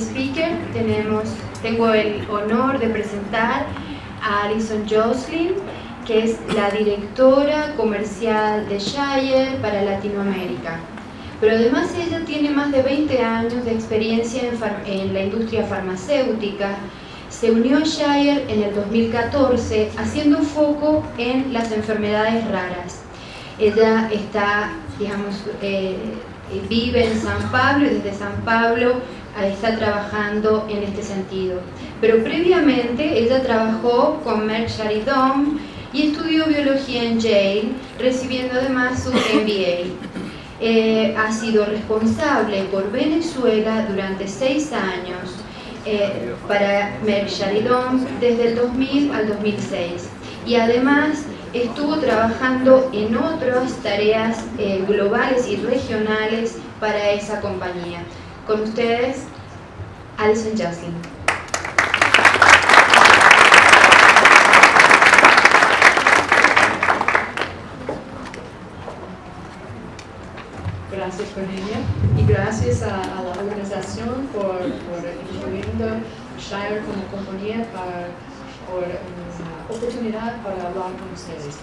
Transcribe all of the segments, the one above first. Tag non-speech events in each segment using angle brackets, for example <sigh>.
speaker tenemos, tengo el honor de presentar a Alison Jocelyn, que es la directora comercial de Shire para Latinoamérica. Pero además ella tiene más de 20 años de experiencia en, en la industria farmacéutica. Se unió a Shire en el 2014 haciendo foco en las enfermedades raras. Ella está, digamos, eh, vive en San Pablo y desde San Pablo está trabajando en este sentido. Pero previamente ella trabajó con Merck Sharidom y estudió biología en Yale, recibiendo además su <laughs> MBA. Eh, ha sido responsable por Venezuela durante seis años eh, para Merck Sharidom desde el 2000 al 2006 y además estuvo trabajando en otras tareas eh, globales y regionales para esa compañía. Con ustedes, Alison Jocelyn. Gracias Cornelia y gracias a, a la organización por, por incluyendo Shire como compañía para, por una oportunidad para hablar con ustedes.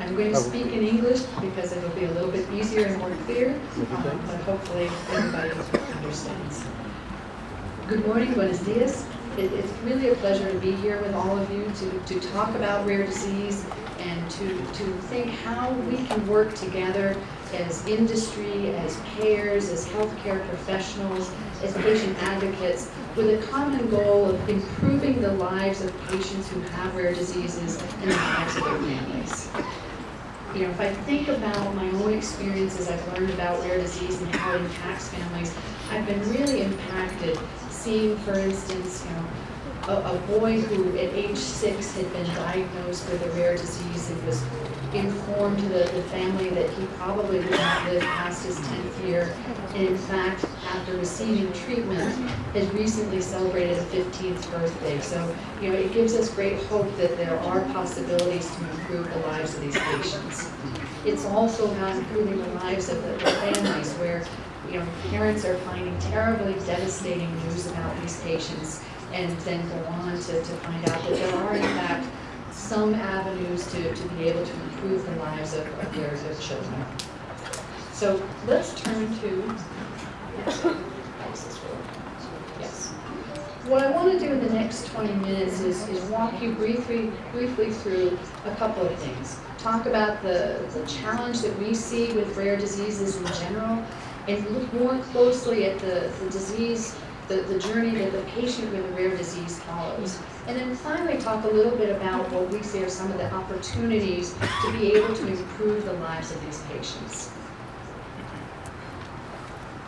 I'm going to speak in English because it'll be a little bit easier and more clear, um, but hopefully everybody understands. Good morning, buenos dias. It, it's really a pleasure to be here with all of you to, to talk about rare disease and to, to think how we can work together as industry, as payers, as healthcare professionals, as patient advocates, with a common goal of improving the lives of patients who have rare diseases and the lives of their families you know, if I think about my own experiences, I've learned about rare disease and how it impacts families, I've been really impacted seeing, for instance, you know, a, a boy who at age six had been diagnosed with a rare disease and was informed the, the family that he probably would not live past his 10th year. And in fact, after receiving treatment, has recently celebrated a 15th birthday. So, you know, it gives us great hope that there are possibilities to improve the lives of these patients. It's also about improving the lives of the, the families where, you know, parents are finding terribly devastating news about these patients and then go on to, to find out that there are, in fact, some avenues to, to be able to improve the lives of, of their, their children. So let's turn to, yes. What I want to do in the next 20 minutes is, is walk you briefly, briefly through a couple of things. Talk about the, the challenge that we see with rare diseases in general, and look more closely at the, the disease the, the journey that the patient with a rare disease follows. And then finally talk a little bit about what we see are some of the opportunities to be able to improve the lives of these patients.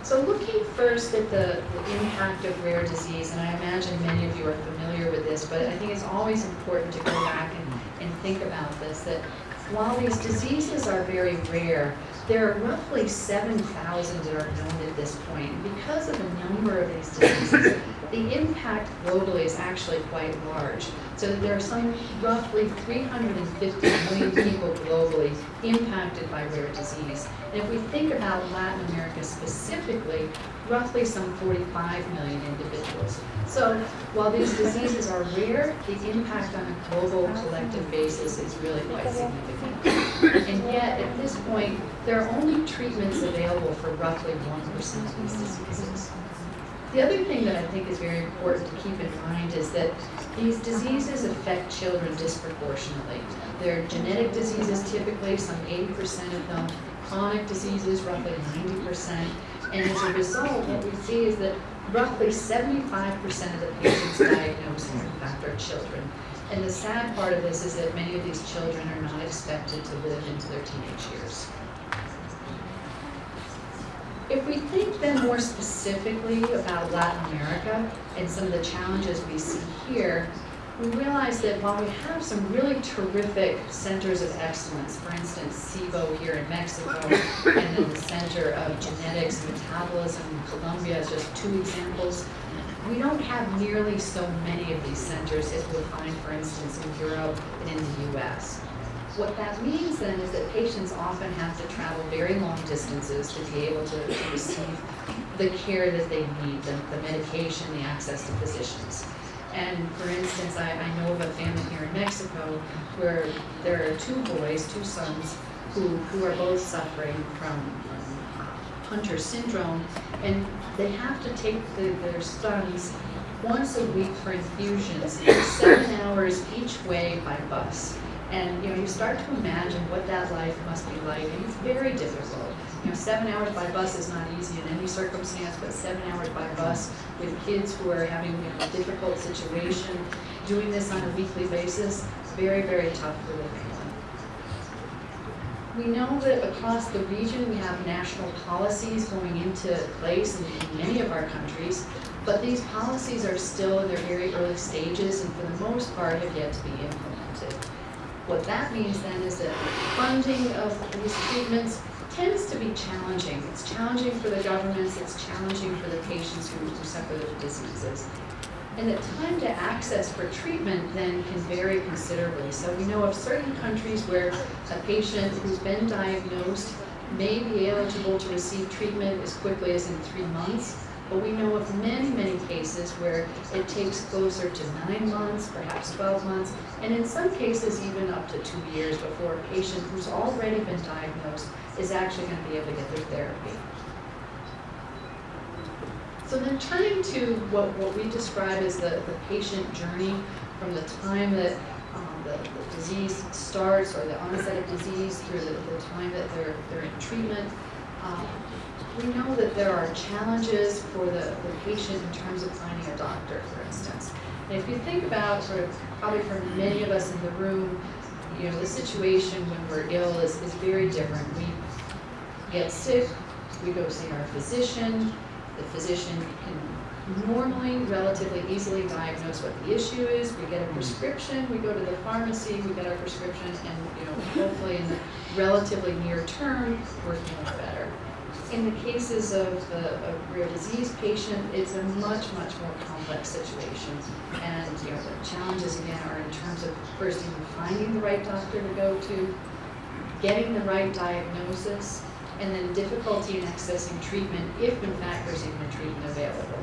So looking first at the, the, impact of rare disease, and I imagine many of you are familiar with this, but I think it's always important to go back and, and think about this, that while these diseases are very rare, there are roughly 7,000 that are known at this point. Because of the number of these diseases, the impact globally is actually quite large. So there are some roughly 350 million people globally impacted by rare disease. And if we think about Latin America specifically, roughly some 45 million individuals. So while these diseases are rare, the impact on a global collective basis is really quite significant. And yet, at this point, there are only treatments available for roughly 1% of these diseases. The other thing that I think is very important to keep in mind is that these diseases affect children disproportionately. They're genetic diseases typically, some 80% of them, chronic diseases, roughly 90%, and as a result, what we see is that roughly 75% of the patients diagnosed, in fact, are children. And the sad part of this is that many of these children are not expected to live into their teenage years. If we think then more specifically about Latin America and some of the challenges we see here, we realize that while we have some really terrific centers of excellence, for instance, CIBO here in Mexico, and then the Center of Genetics and Metabolism in Colombia as just two examples, we don't have nearly so many of these centers as we'll find, for instance, in Europe and in the US. What that means then is that patients often have to travel very long distances to be able to, to receive the care that they need, the, the medication, the access to physicians. And for instance, I, I know of a family here in Mexico where there are two boys, two sons, who, who are both suffering from Hunter syndrome, and they have to take the, their sons once a week for infusions, seven hours each way by bus. And you know, you start to imagine what that life must be like, and it's very difficult. You know, seven hours by bus is not easy in any circumstance, but seven hours by bus with kids who are having you know, a difficult situation, doing this on a weekly basis, very, very tough for family. We know that across the region we have national policies going into place in, in many of our countries, but these policies are still in their very early stages and for the most part have yet to be implemented. What that means then is that funding of these treatments tends to be challenging. It's challenging for the governments, it's challenging for the patients who, who suffer the diseases. And the time to access for treatment then can vary considerably. So we know of certain countries where a patient who's been diagnosed may be eligible to receive treatment as quickly as in three months, but we know of many, many cases where it takes closer to nine months, perhaps 12 months, and in some cases even up to two years before a patient who's already been diagnosed is actually going to be able to get their therapy. So then turning to what, what we describe as the, the patient journey from the time that um, the, the, disease starts or the onset of disease through the, the time that they're, they're in treatment. Um, we know that there are challenges for the, the patient in terms of finding a doctor, for instance. And if you think about sort of, probably for many of us in the room, you know, the situation when we're ill is, is very different. We get sick, we go see our physician, the physician can normally relatively easily diagnose what the issue is. We get a prescription, we go to the pharmacy, we get our prescription, and you know, hopefully in the relatively near term, we're feeling better. In the cases of the rare disease patient, it's a much, much more complex situation. And you know, the challenges again are in terms of first even finding the right doctor to go to, getting the right diagnosis, and then difficulty in accessing treatment if in fact there's even a treatment available.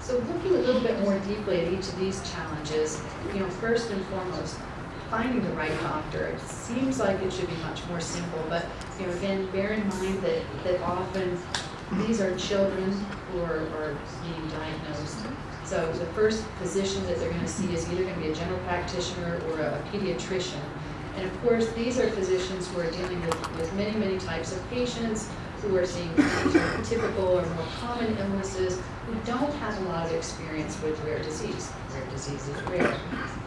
So looking a little bit more deeply at each of these challenges, you know, first and foremost, finding the right doctor. It seems like it should be much more simple, but you know, again, bear in mind that, that often these are children who are, are being diagnosed. So the first physician that they're going to see is either going to be a general practitioner or a, a pediatrician. And of course, these are physicians who are dealing with, with many, many types of patients, who are seeing typical or more common illnesses, who don't have a lot of experience with rare disease. Rare disease is rare.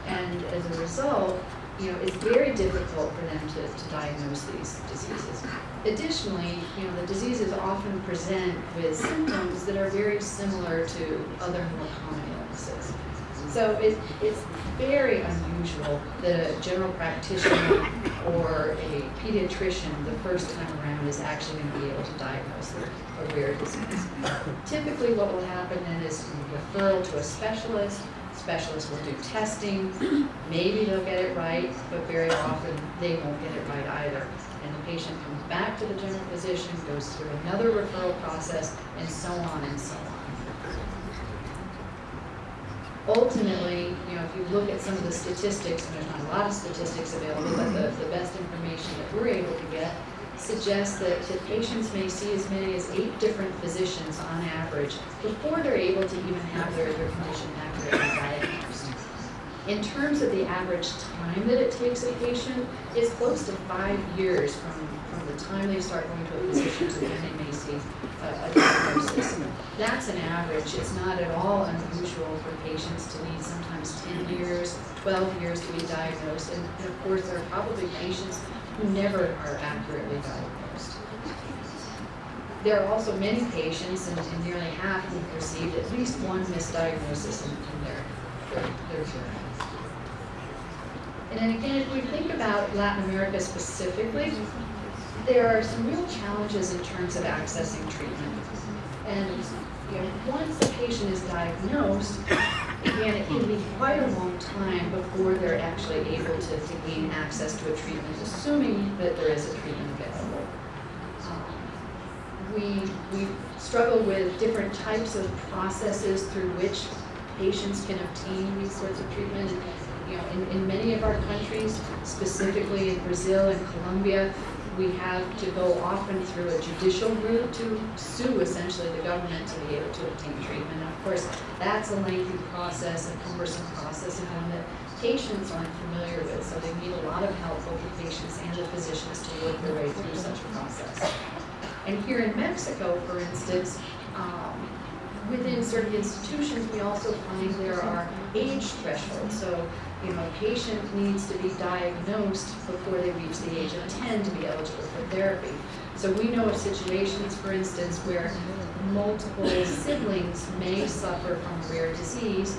And as a result, you know, it's very difficult for them to, to diagnose these diseases. Additionally, you know, the diseases often present with symptoms that are very similar to other more common illnesses. So it, it's very unusual that a general practitioner or a pediatrician the first time around is actually going to be able to diagnose a rare disease. Typically what will happen then is referral to a specialist, specialist will do testing, <clears throat> maybe they'll get it right, but very often they won't get it right either. And the patient comes back to the general physician, goes through another referral process, and so on and so on ultimately, you know, if you look at some of the statistics, and there's not a lot of statistics available, but the, the best information that we're able to get suggests that, the patients may see as many as eight different physicians on average before they're able to even have their, their condition In terms of the average time that it takes a patient, it's close to five years from, from the time they start going to a physician to when they may see a, a diagnosis. That's an average. It's not at all unusual for patients to need sometimes 10 years, 12 years to be diagnosed. And, and of course, there are probably patients who never are accurately diagnosed. There are also many patients, and, and nearly half who've received at least one misdiagnosis in, in their, their, their journey. And then again, if we think about Latin America specifically, there are some real challenges in terms of accessing treatment. And you know, once a patient is diagnosed, again, it can be quite a long time before they're actually able to, to gain access to a treatment, assuming that there is a treatment we, we struggle with different types of processes through which patients can obtain these sorts of treatment. You know, in, in many of our countries, specifically in Brazil and Colombia, we have to go often through a judicial route to sue essentially the government to be able to obtain treatment. And of course, that's a lengthy process, a cumbersome process, and one that patients aren't familiar with. So they need a lot of help, both the patients and the physicians, to work their way through such a process. And here in Mexico, for instance, um, within certain institutions, we also find there are age thresholds. So, you know, a patient needs to be diagnosed before they reach the age of 10 to be eligible for therapy. So we know of situations, for instance, where multiple siblings may suffer from a rare disease.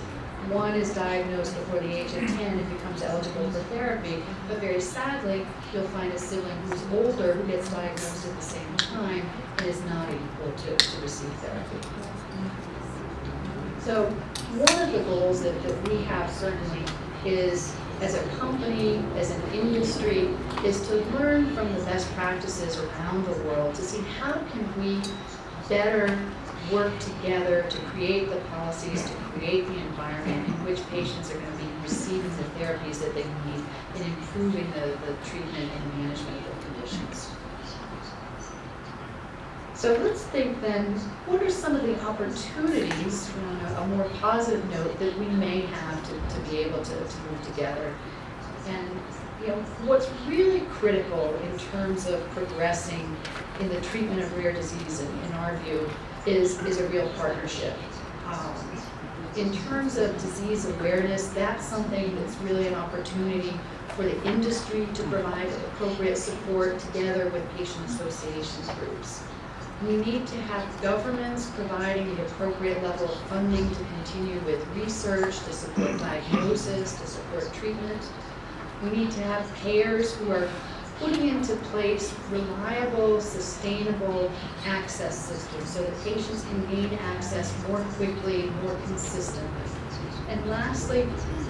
One is diagnosed before the age of 10 and becomes eligible for therapy, but very sadly, you'll find a sibling who's older who gets diagnosed at the same time and is not able to, to receive therapy. So one of the goals that, that we have certainly is, as a company, as an industry, is to learn from the best practices around the world to see how can we better work together to create the policies, to create the environment in which patients are going to be receiving the therapies that they need in improving the, the treatment and management of their conditions. So let's think then, what are some of the opportunities, on a, a more positive note, that we may have to, to be able to, to move together? And, you know, what's really critical in terms of progressing in the treatment of rare disease, in, in our view, is, is a real partnership. Um, in terms of disease awareness, that's something that's really an opportunity for the industry to provide appropriate support together with patient associations groups. We need to have governments providing the appropriate level of funding to continue with research, to support diagnosis, to support treatment. We need to have payers who are putting into place reliable, sustainable access systems so that patients can gain access more quickly, more consistently. And lastly,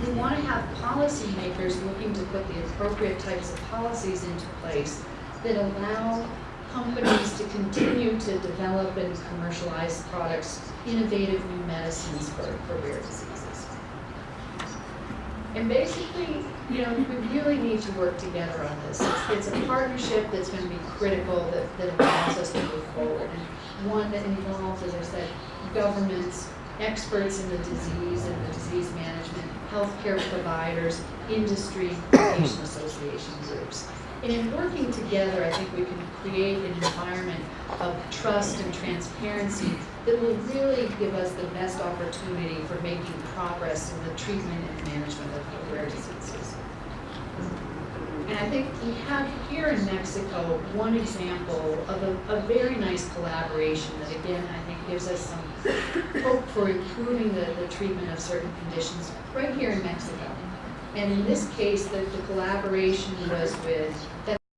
we want to have policymakers looking to put the appropriate types of policies into place that allow companies to continue to develop and commercialize products, innovative new medicines for, for rare diseases. And basically, you know, we really need to work together on this. It's, it's a partnership that's going to be critical that, that allows us to move forward. And one that involves, as I said, governments, experts in the disease and the disease management, healthcare providers, industry, patient association groups. And in working together, I think we can create an environment of trust and transparency that will really give us the best opportunity for making progress in the treatment and management of rare diseases. And I think we have here in Mexico one example of a, a very nice collaboration that again, I think gives us some hope for improving the, the treatment of certain conditions right here in Mexico. And in this case, the, the collaboration was with